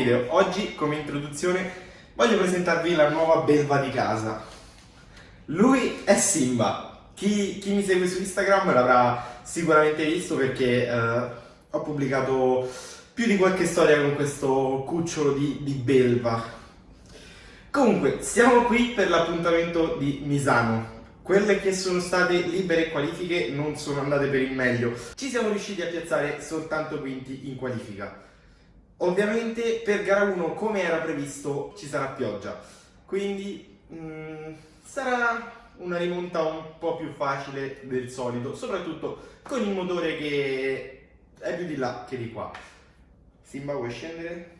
video. Oggi come introduzione voglio presentarvi la nuova belva di casa. Lui è Simba. Chi, chi mi segue su Instagram l'avrà sicuramente visto perché eh, ho pubblicato più di qualche storia con questo cucciolo di, di belva. Comunque, siamo qui per l'appuntamento di Misano, quelle che sono state libere qualifiche non sono andate per il meglio. Ci siamo riusciti a piazzare soltanto quinti in qualifica. Ovviamente per gara 1, come era previsto, ci sarà pioggia. Quindi mh, mm, sarà una rimonta un po' più facile del solito, soprattutto con il motore che è più di là che di qua. Simba, vuoi scendere?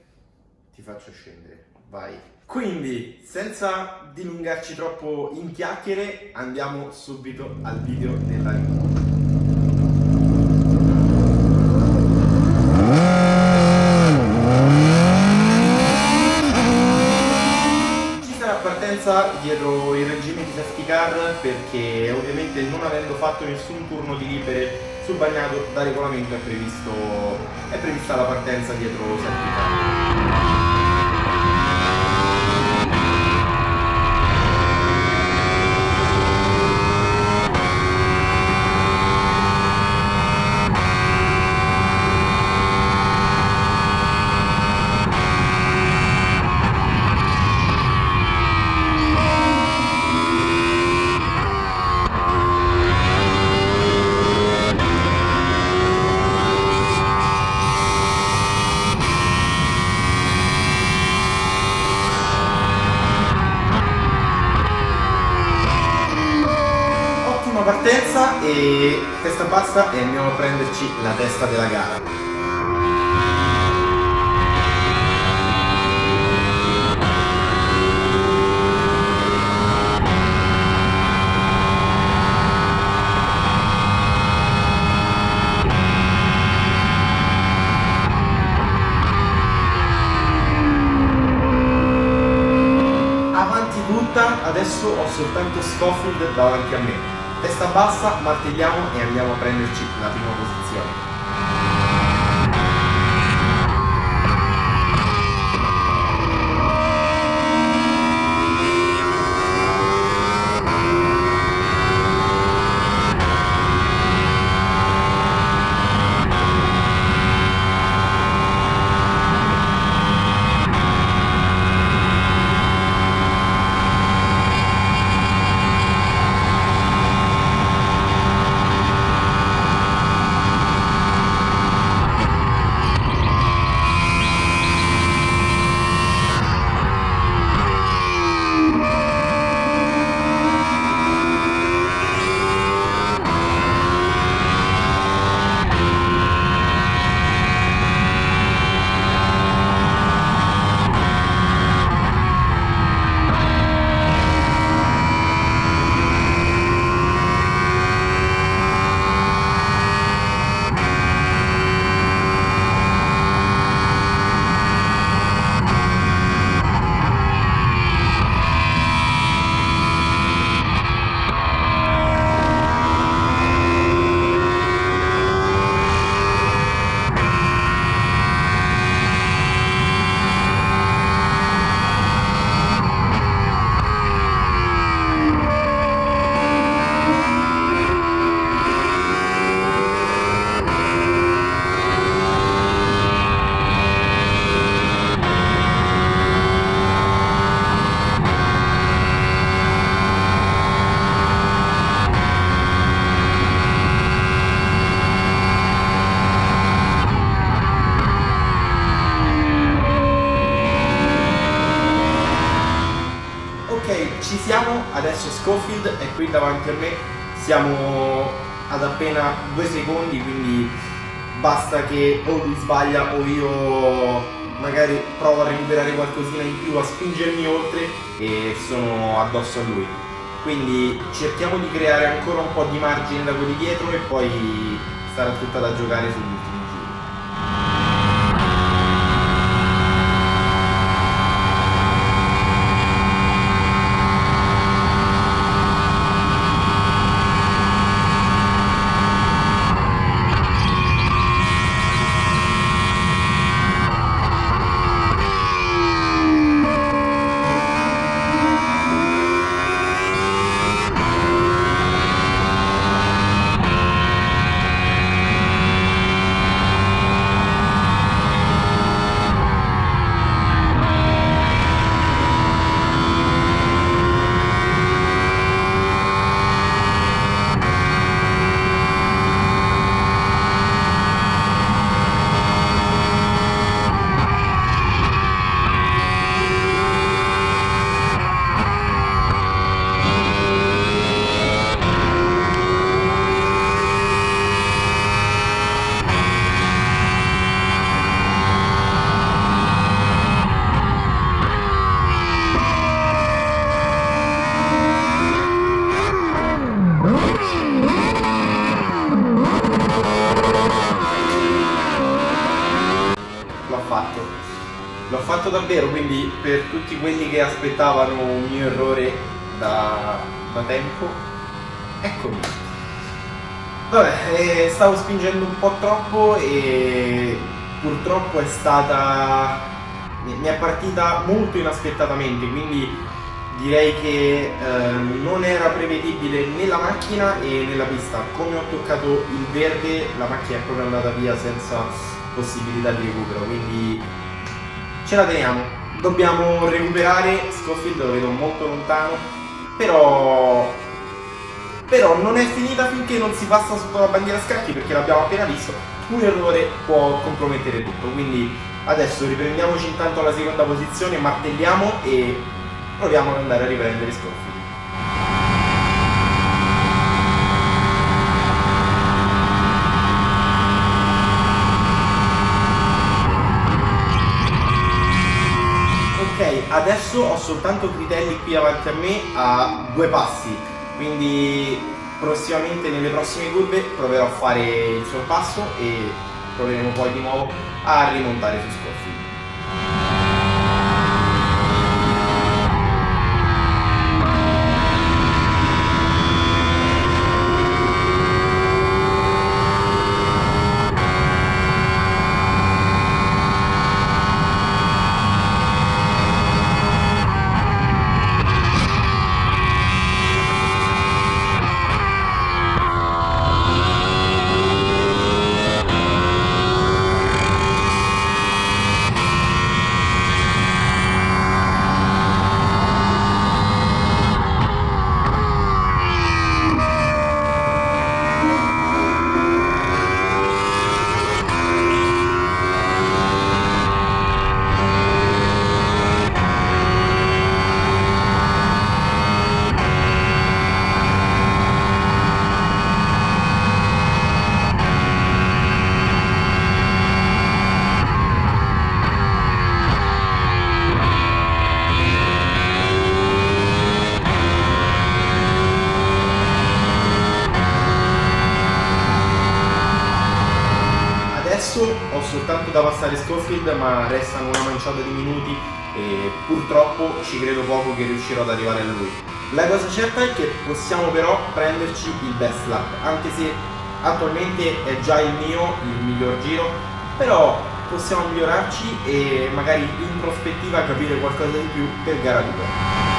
Ti faccio scendere, vai. Quindi, senza dilungarci troppo in chiacchiere, andiamo subito al video della rimonta. Ci sarà dietro il regime di safety car perché ovviamente non avendo fatto nessun turno di libere sul bagnato da regolamento è, previsto, è prevista la partenza dietro safety car. Partenza e testa bassa e andiamo a prenderci la testa della gara. Adesso ho soltanto Scofield davanti a me testa bassa, martelliamo e andiamo a prenderci la prima posizione. ci siamo, adesso Schofield è qui davanti a me, siamo ad appena due secondi, quindi basta che o lui sbaglia o io magari provo a recuperare qualcosina in più, a spingermi oltre e sono addosso a lui. Quindi cerchiamo di creare ancora un po' di margine da quelli dietro e poi sarà tutta da giocare sull'ultimo. fatto davvero, quindi per tutti quelli che aspettavano un mio errore da, da tempo, eccomi. Vabbè, eh, stavo spingendo un po' troppo e purtroppo è stata... mi è partita molto inaspettatamente, quindi direi che eh, non era prevedibile né la macchina e né la pista. Come ho toccato il verde la macchina è proprio andata via senza possibilità di recupero, quindi ce la teniamo. Dobbiamo recuperare, Scofield lo vedo molto lontano, però, però non è finita finché non si passa sotto la bandiera scacchi perché l'abbiamo appena visto, un errore può compromettere tutto, quindi adesso riprendiamoci intanto alla seconda posizione, martelliamo e proviamo ad andare a riprendere Scofield. Adesso ho soltanto Critelli qui avanti a me a due passi, quindi prossimamente nelle prossime curve proverò a fare il sorpasso e proveremo poi di nuovo a rimontare su Scofield. Soltanto da passare Scofield ma restano una manciata di minuti e purtroppo ci credo poco che riuscirò ad arrivare a lui. La cosa certa è che possiamo però prenderci il best lap, anche se attualmente è già il mio, il miglior giro, però possiamo migliorarci e magari in prospettiva capire qualcosa di più per gara 2.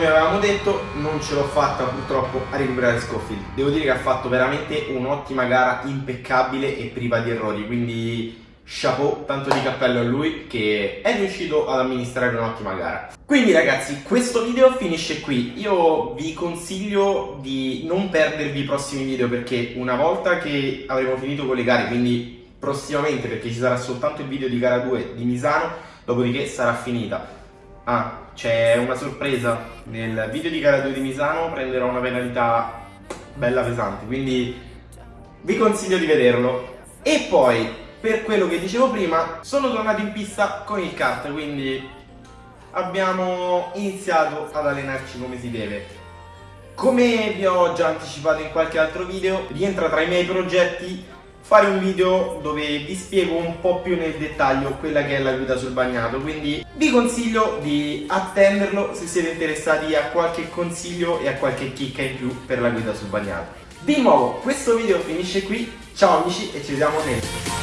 Come avevamo detto non ce l'ho fatta purtroppo a recuperare Scofield. Devo dire che ha fatto veramente un'ottima gara impeccabile e priva di errori quindi chapeau tanto di cappello a lui che è riuscito ad amministrare un'ottima gara. Quindi ragazzi questo video finisce qui. Io vi consiglio di non perdervi i prossimi video perché una volta che avremo finito con le gare quindi prossimamente perché ci sarà soltanto il video di gara 2 di Misano dopodiché sarà finita Ah, c'è una sorpresa. Nel video di gara 2 di Misano prenderò una penalità bella pesante, quindi vi consiglio di vederlo. E poi, per quello che dicevo prima, sono tornato in pista con il kart, quindi abbiamo iniziato ad allenarci come si deve. Come vi ho già anticipato in qualche altro video, rientra tra i miei progetti fare un video dove vi spiego un po' più nel dettaglio quella che è la guida sul bagnato quindi vi consiglio di attenderlo se siete interessati a qualche consiglio e a qualche chicca in più per la guida sul bagnato. Di nuovo questo video finisce qui ciao amici e ci vediamo nel